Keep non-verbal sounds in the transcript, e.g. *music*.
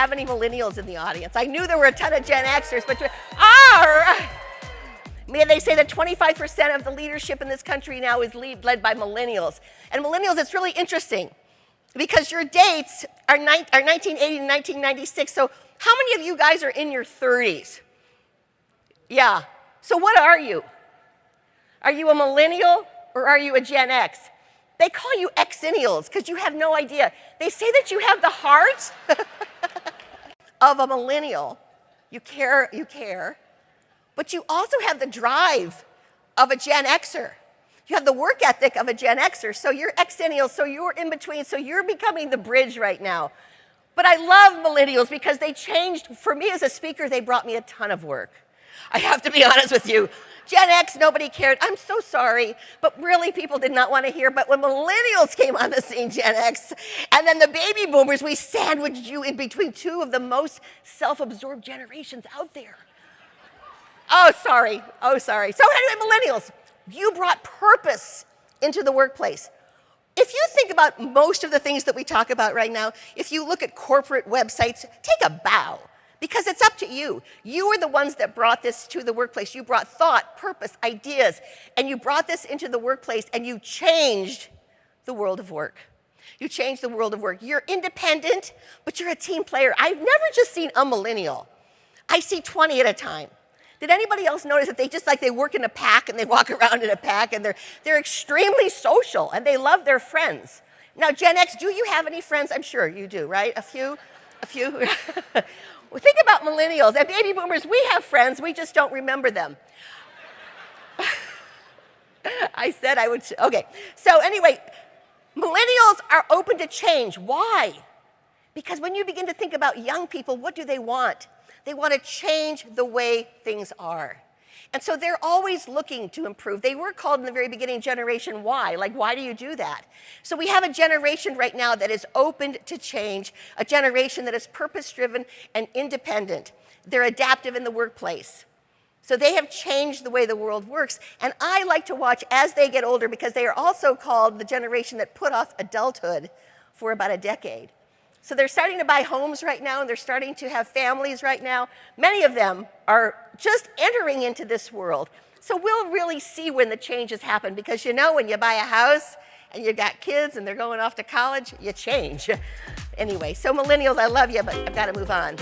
have any millennials in the audience. I knew there were a ton of Gen Xers, but ah, May they say that 25% of the leadership in this country now is lead, led by millennials. And millennials, it's really interesting because your dates are, are 1980 to 1996. So how many of you guys are in your 30s? Yeah. So what are you? Are you a millennial or are you a Gen X? They call you Xennials because you have no idea. They say that you have the heart *laughs* of a millennial. You care, you care, but you also have the drive of a Gen Xer. You have the work ethic of a Gen Xer, so you're Xennials, so you're in between, so you're becoming the bridge right now. But I love millennials because they changed, for me as a speaker, they brought me a ton of work. I have to be honest with you. Gen X, nobody cared. I'm so sorry, but really people did not want to hear. But when millennials came on the scene, Gen X, and then the baby boomers, we sandwiched you in between two of the most self-absorbed generations out there. Oh, sorry. Oh, sorry. So anyway, millennials, you brought purpose into the workplace. If you think about most of the things that we talk about right now, if you look at corporate websites, take a bow because it's up to you. You are the ones that brought this to the workplace. You brought thought, purpose, ideas, and you brought this into the workplace and you changed the world of work. You changed the world of work. You're independent, but you're a team player. I've never just seen a millennial. I see 20 at a time. Did anybody else notice that they just like they work in a pack and they walk *laughs* around in a pack and they're, they're extremely social and they love their friends. Now, Gen X, do you have any friends? I'm sure you do, right? A few? A few? *laughs* Think about millennials and baby boomers. We have friends, we just don't remember them. *laughs* I said I would, okay. So anyway, millennials are open to change. Why? Because when you begin to think about young people, what do they want? They want to change the way things are. And so they're always looking to improve. They were called in the very beginning Generation Y, like why do you do that? So we have a generation right now that is open to change, a generation that is purpose-driven and independent. They're adaptive in the workplace. So they have changed the way the world works. And I like to watch as they get older because they are also called the generation that put off adulthood for about a decade. So they're starting to buy homes right now, and they're starting to have families right now. Many of them are just entering into this world. So we'll really see when the changes happen, because you know when you buy a house and you've got kids and they're going off to college, you change. *laughs* anyway, so millennials, I love you, but I've got to move on.